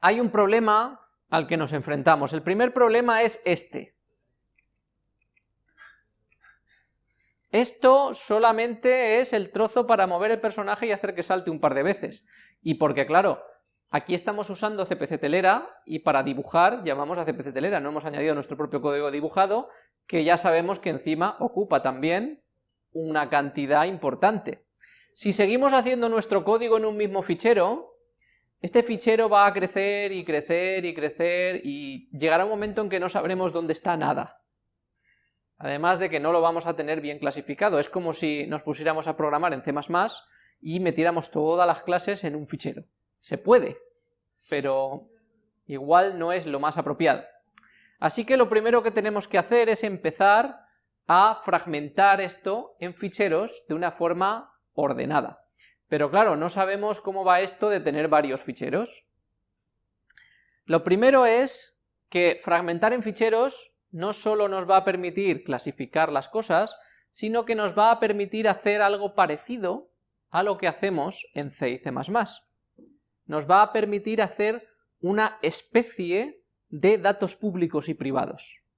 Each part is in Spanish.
hay un problema al que nos enfrentamos. El primer problema es este. Esto solamente es el trozo para mover el personaje y hacer que salte un par de veces. Y porque, claro, aquí estamos usando CPC telera y para dibujar llamamos a CPC telera, no hemos añadido nuestro propio código dibujado, que ya sabemos que encima ocupa también una cantidad importante. Si seguimos haciendo nuestro código en un mismo fichero, este fichero va a crecer y crecer y crecer y llegará un momento en que no sabremos dónde está nada. Además de que no lo vamos a tener bien clasificado, es como si nos pusiéramos a programar en C++ y metiéramos todas las clases en un fichero. Se puede, pero igual no es lo más apropiado. Así que lo primero que tenemos que hacer es empezar a fragmentar esto en ficheros de una forma ordenada. Pero claro, no sabemos cómo va esto de tener varios ficheros. Lo primero es que fragmentar en ficheros no solo nos va a permitir clasificar las cosas, sino que nos va a permitir hacer algo parecido a lo que hacemos en C y C++. Nos va a permitir hacer una especie de datos públicos y privados.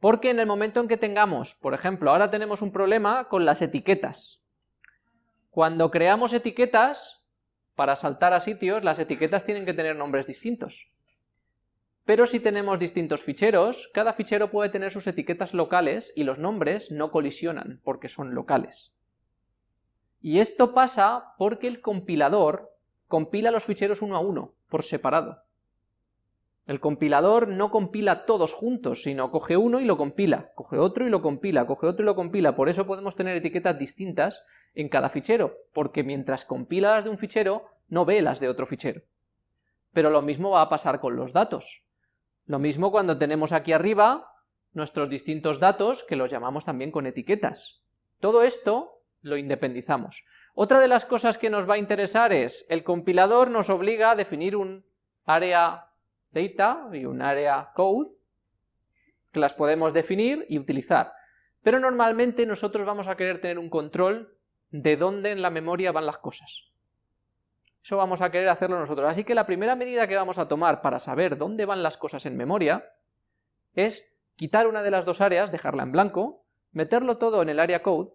Porque en el momento en que tengamos, por ejemplo, ahora tenemos un problema con las etiquetas. Cuando creamos etiquetas, para saltar a sitios, las etiquetas tienen que tener nombres distintos. Pero si tenemos distintos ficheros, cada fichero puede tener sus etiquetas locales y los nombres no colisionan, porque son locales. Y esto pasa porque el compilador compila los ficheros uno a uno, por separado. El compilador no compila todos juntos, sino coge uno y lo compila, coge otro y lo compila, coge otro y lo compila, por eso podemos tener etiquetas distintas en cada fichero, porque mientras compila las de un fichero, no ve las de otro fichero. Pero lo mismo va a pasar con los datos. Lo mismo cuando tenemos aquí arriba nuestros distintos datos, que los llamamos también con etiquetas. Todo esto lo independizamos. Otra de las cosas que nos va a interesar es, el compilador nos obliga a definir un área data y un área code, que las podemos definir y utilizar. Pero normalmente nosotros vamos a querer tener un control de dónde en la memoria van las cosas. Eso vamos a querer hacerlo nosotros. Así que la primera medida que vamos a tomar para saber dónde van las cosas en memoria es quitar una de las dos áreas, dejarla en blanco, meterlo todo en el área code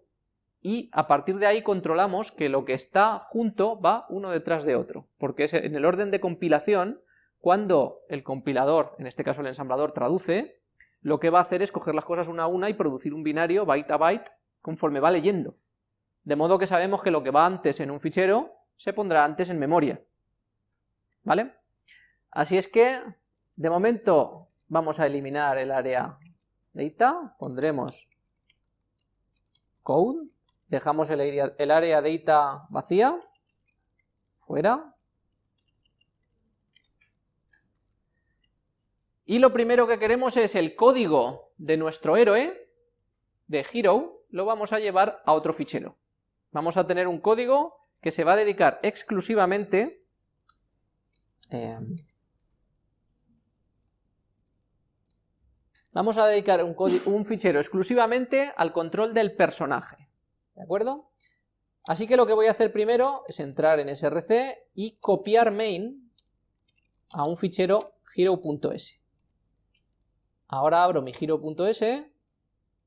y a partir de ahí controlamos que lo que está junto va uno detrás de otro, porque es en el orden de compilación cuando el compilador, en este caso el ensamblador, traduce, lo que va a hacer es coger las cosas una a una y producir un binario byte a byte conforme va leyendo. De modo que sabemos que lo que va antes en un fichero se pondrá antes en memoria. ¿Vale? Así es que, de momento, vamos a eliminar el área data, pondremos code, dejamos el el área data vacía, fuera, Y lo primero que queremos es el código de nuestro héroe, de Hero, lo vamos a llevar a otro fichero. Vamos a tener un código que se va a dedicar exclusivamente eh, vamos a dedicar un, un, fichero exclusivamente al control del personaje, ¿de acuerdo? Así que lo que voy a hacer primero es entrar en src y copiar main a un fichero hero.s. Ahora abro mi giro.s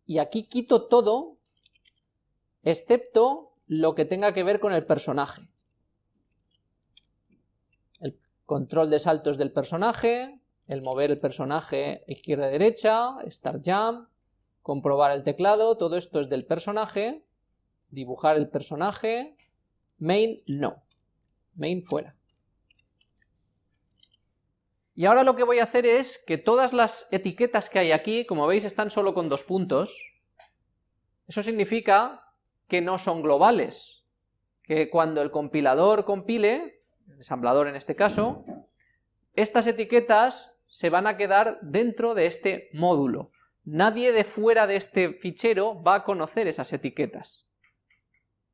y aquí quito todo, excepto lo que tenga que ver con el personaje. El control de saltos del personaje, el mover el personaje izquierda-derecha, start jump, comprobar el teclado, todo esto es del personaje, dibujar el personaje, main no, main fuera. Y ahora lo que voy a hacer es que todas las etiquetas que hay aquí, como veis, están solo con dos puntos. Eso significa que no son globales, que cuando el compilador compile, el ensamblador en este caso, estas etiquetas se van a quedar dentro de este módulo. Nadie de fuera de este fichero va a conocer esas etiquetas.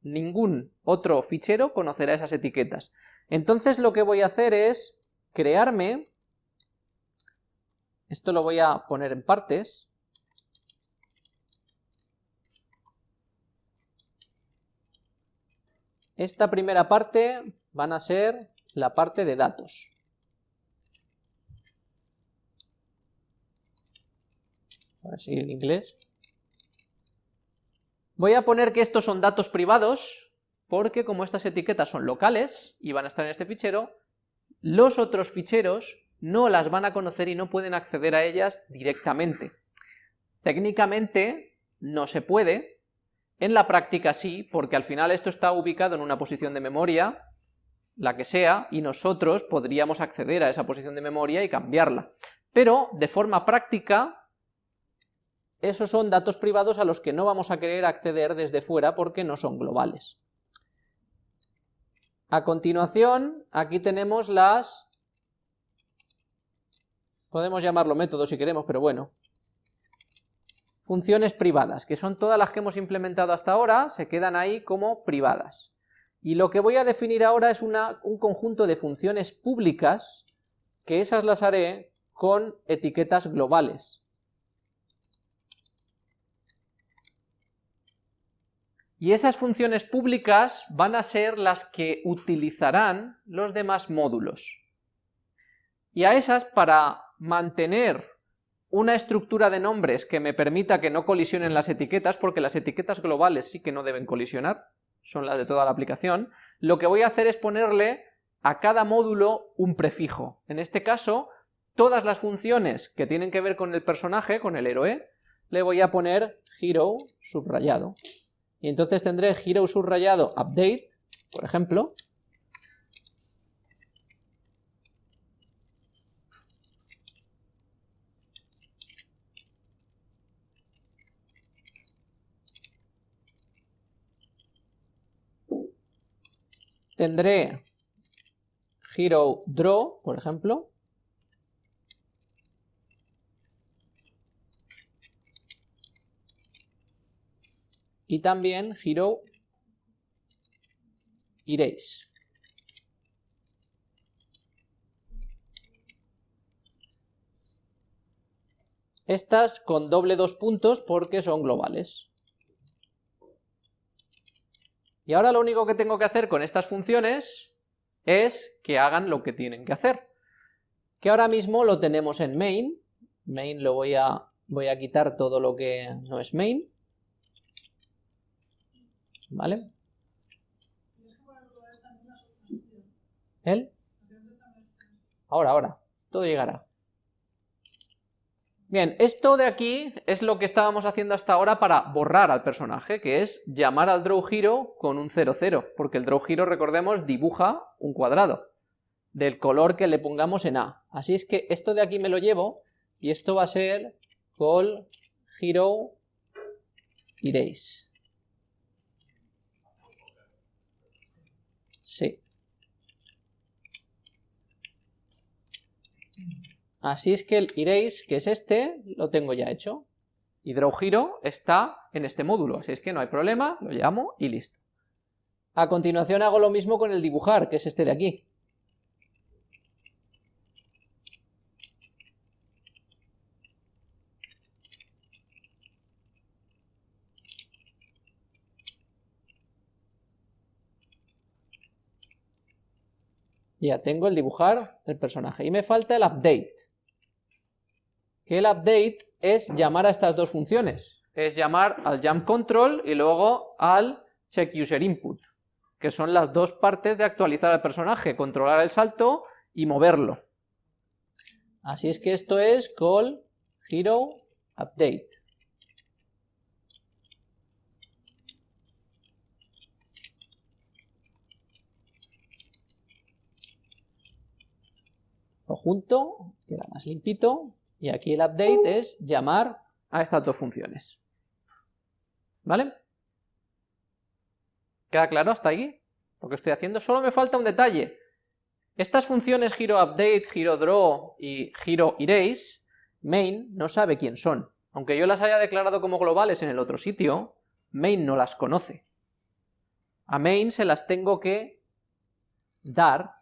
Ningún otro fichero conocerá esas etiquetas. Entonces lo que voy a hacer es crearme esto lo voy a poner en partes. Esta primera parte van a ser la parte de datos. A en inglés. Voy a poner que estos son datos privados, porque como estas etiquetas son locales y van a estar en este fichero, los otros ficheros no las van a conocer y no pueden acceder a ellas directamente. Técnicamente no se puede, en la práctica sí, porque al final esto está ubicado en una posición de memoria, la que sea, y nosotros podríamos acceder a esa posición de memoria y cambiarla. Pero, de forma práctica, esos son datos privados a los que no vamos a querer acceder desde fuera porque no son globales. A continuación, aquí tenemos las... Podemos llamarlo métodos si queremos, pero bueno. Funciones privadas, que son todas las que hemos implementado hasta ahora, se quedan ahí como privadas. Y lo que voy a definir ahora es un conjunto de funciones públicas, que esas las haré con etiquetas globales. Y esas funciones públicas van a ser las que utilizarán los demás módulos. Y a esas, para mantener una estructura de nombres que me permita que no colisionen las etiquetas, porque las etiquetas globales sí que no deben colisionar, son las de toda la aplicación, lo que voy a hacer es ponerle a cada módulo un prefijo. En este caso, todas las funciones que tienen que ver con el personaje, con el héroe, le voy a poner hero subrayado y entonces tendré hero subrayado update, por ejemplo, tendré hero draw, por ejemplo, y también hero erase. Estas con doble dos puntos porque son globales. Y ahora lo único que tengo que hacer con estas funciones es que hagan lo que tienen que hacer. Que ahora mismo lo tenemos en main. Main lo voy a, voy a quitar todo lo que no es main. ¿Vale? ¿Él? Ahora, ahora. Todo llegará. Bien, esto de aquí es lo que estábamos haciendo hasta ahora para borrar al personaje, que es llamar al draw hero con un 00, porque el draw hero, recordemos, dibuja un cuadrado del color que le pongamos en A. Así es que esto de aquí me lo llevo y esto va a ser call hero erase. Sí. Así es que el erase, que es este, lo tengo ya hecho. Hero está en este módulo, así es que no hay problema, lo llamo y listo. A continuación hago lo mismo con el dibujar, que es este de aquí. Ya tengo el dibujar el personaje. Y me falta el update. Que el update es llamar a estas dos funciones. Es llamar al jump control y luego al check user input. Que son las dos partes de actualizar al personaje. Controlar el salto y moverlo. Así es que esto es call hero update. junto, queda más limpito, y aquí el update es llamar a estas dos funciones. ¿Vale? ¿Queda claro hasta ahí? Lo que estoy haciendo. Solo me falta un detalle. Estas funciones HeroUpdate, HeroDraw y HeroErase, main no sabe quién son. Aunque yo las haya declarado como globales en el otro sitio, main no las conoce. A main se las tengo que dar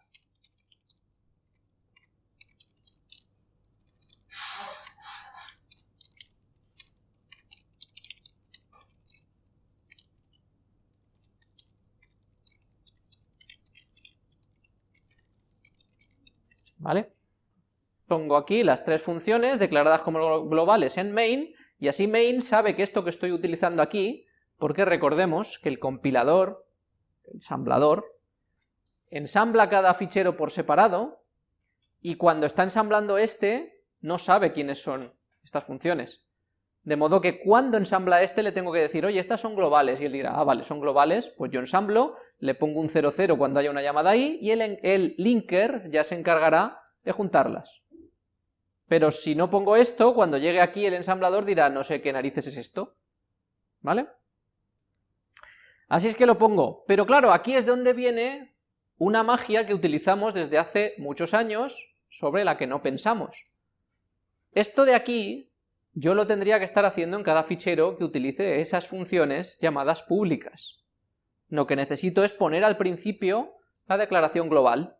¿vale? Pongo aquí las tres funciones declaradas como globales en main Y así main sabe que esto que estoy utilizando aquí, porque recordemos que el compilador, el ensamblador, ensambla cada fichero por separado, y cuando está ensamblando este, no sabe quiénes son estas funciones. De modo que cuando ensambla este le tengo que decir, oye, estas son globales, y él dirá, ah, vale, son globales, pues yo ensamblo, le pongo un 00 cuando haya una llamada ahí, y el, el linker ya se encargará de juntarlas. Pero si no pongo esto, cuando llegue aquí el ensamblador dirá, no sé qué narices es esto, ¿vale? Así es que lo pongo, pero claro, aquí es donde viene una magia que utilizamos desde hace muchos años, sobre la que no pensamos. Esto de aquí, yo lo tendría que estar haciendo en cada fichero que utilice esas funciones llamadas públicas. Lo que necesito es poner al principio la declaración global.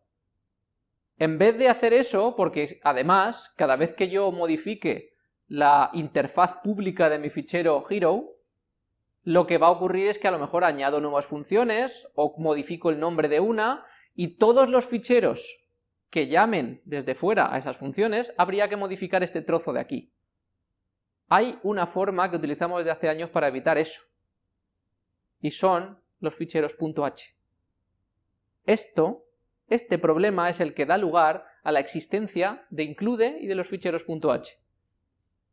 En vez de hacer eso, porque además, cada vez que yo modifique la interfaz pública de mi fichero hero, lo que va a ocurrir es que a lo mejor añado nuevas funciones, o modifico el nombre de una, y todos los ficheros que llamen desde fuera a esas funciones, habría que modificar este trozo de aquí. Hay una forma que utilizamos desde hace años para evitar eso, y son los ficheros .h. Esto, este problema es el que da lugar a la existencia de include y de los ficheros .h.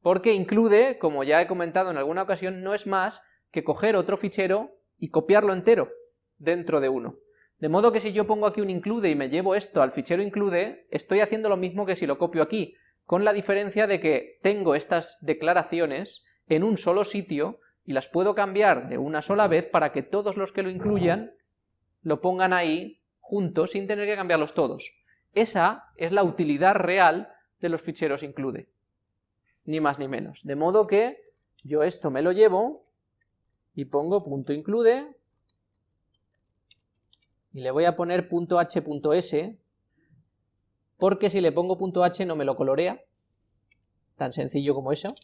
Porque include, como ya he comentado en alguna ocasión, no es más que coger otro fichero y copiarlo entero dentro de uno. De modo que si yo pongo aquí un include y me llevo esto al fichero include, estoy haciendo lo mismo que si lo copio aquí, con la diferencia de que tengo estas declaraciones en un solo sitio y las puedo cambiar de una sola vez para que todos los que lo incluyan lo pongan ahí juntos sin tener que cambiarlos todos. Esa es la utilidad real de los ficheros include, ni más ni menos. De modo que yo esto me lo llevo y pongo punto include y le voy a poner punto h.s porque si le pongo punto h no me lo colorea, tan sencillo como eso.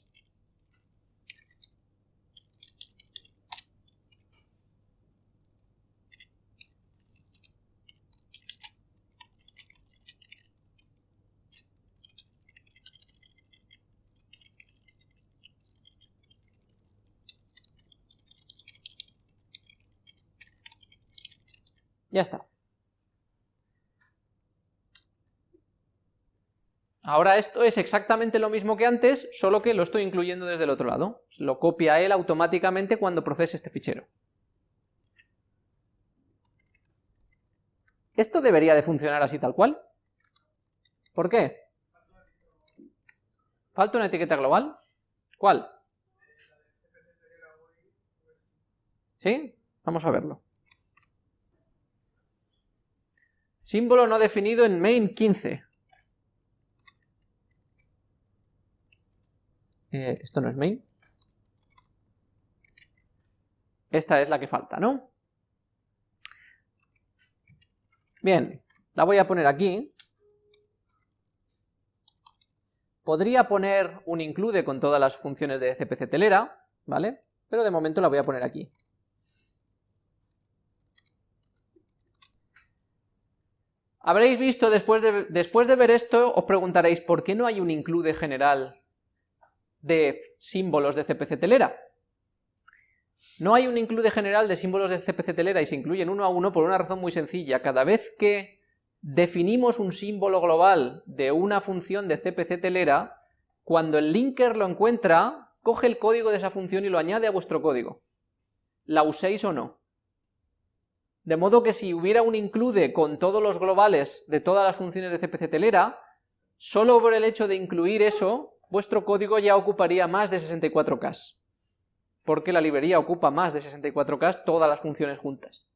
Ya está. Ahora esto es exactamente lo mismo que antes, solo que lo estoy incluyendo desde el otro lado. Lo copia él automáticamente cuando procese este fichero. Esto debería de funcionar así tal cual. ¿Por qué? ¿Falta una etiqueta global? ¿Cuál? ¿Sí? Vamos a verlo. Símbolo no definido en main 15. Eh, esto no es main. Esta es la que falta, ¿no? Bien, la voy a poner aquí. Podría poner un include con todas las funciones de CPC telera, ¿vale? Pero de momento la voy a poner aquí. Habréis visto, después de, después de ver esto, os preguntaréis, ¿por qué no hay un include general de símbolos de CPC telera? No hay un include general de símbolos de CPC telera y se incluyen uno a uno por una razón muy sencilla. Cada vez que definimos un símbolo global de una función de CPC telera, cuando el linker lo encuentra, coge el código de esa función y lo añade a vuestro código. La uséis o no. De modo que si hubiera un include con todos los globales de todas las funciones de CPC telera, solo por el hecho de incluir eso, vuestro código ya ocuparía más de 64K. Porque la librería ocupa más de 64K todas las funciones juntas.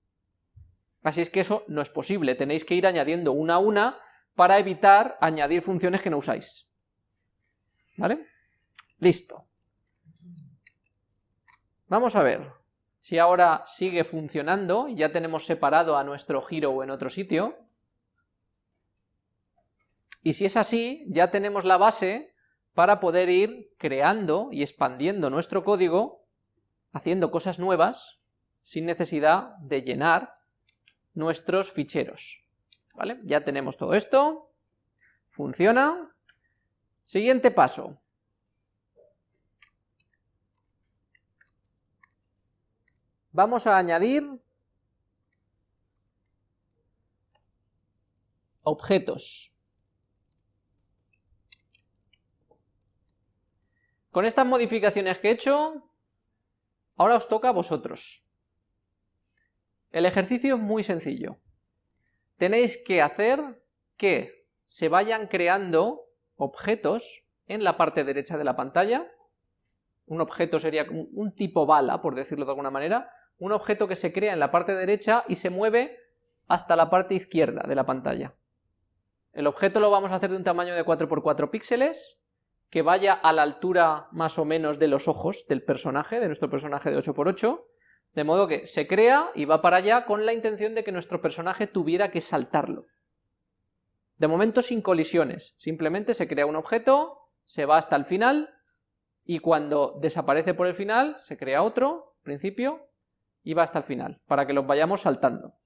Así es que eso no es posible, tenéis que ir añadiendo una a una para evitar añadir funciones que no usáis. ¿Vale? Listo. Vamos a ver si ahora sigue funcionando, ya tenemos separado a nuestro giro en otro sitio, y si es así, ya tenemos la base para poder ir creando y expandiendo nuestro código, haciendo cosas nuevas, sin necesidad de llenar nuestros ficheros. ¿Vale? Ya tenemos todo esto, funciona. Siguiente paso. Vamos a añadir objetos. Con estas modificaciones que he hecho, ahora os toca a vosotros. El ejercicio es muy sencillo. Tenéis que hacer que se vayan creando objetos en la parte derecha de la pantalla. Un objeto sería un tipo bala, por decirlo de alguna manera. Un objeto que se crea en la parte derecha y se mueve hasta la parte izquierda de la pantalla. El objeto lo vamos a hacer de un tamaño de 4x4 píxeles, que vaya a la altura más o menos de los ojos del personaje, de nuestro personaje de 8x8, de modo que se crea y va para allá con la intención de que nuestro personaje tuviera que saltarlo. De momento sin colisiones, simplemente se crea un objeto, se va hasta el final, y cuando desaparece por el final, se crea otro, principio, y va hasta el final, para que los vayamos saltando.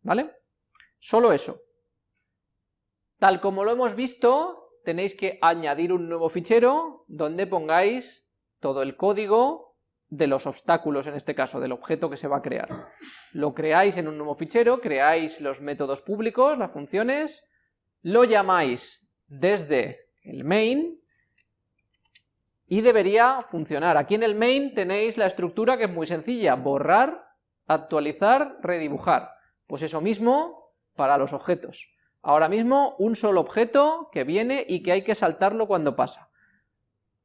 ¿Vale? Solo eso. Tal como lo hemos visto, tenéis que añadir un nuevo fichero donde pongáis todo el código de los obstáculos, en este caso, del objeto que se va a crear. Lo creáis en un nuevo fichero, creáis los métodos públicos, las funciones, lo llamáis desde el main y debería funcionar. Aquí en el main tenéis la estructura que es muy sencilla, borrar, actualizar, redibujar. Pues eso mismo para los objetos. Ahora mismo un solo objeto que viene y que hay que saltarlo cuando pasa.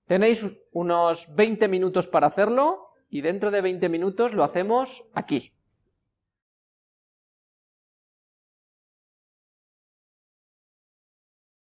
Tenéis unos 20 minutos para hacerlo y dentro de 20 minutos lo hacemos aquí.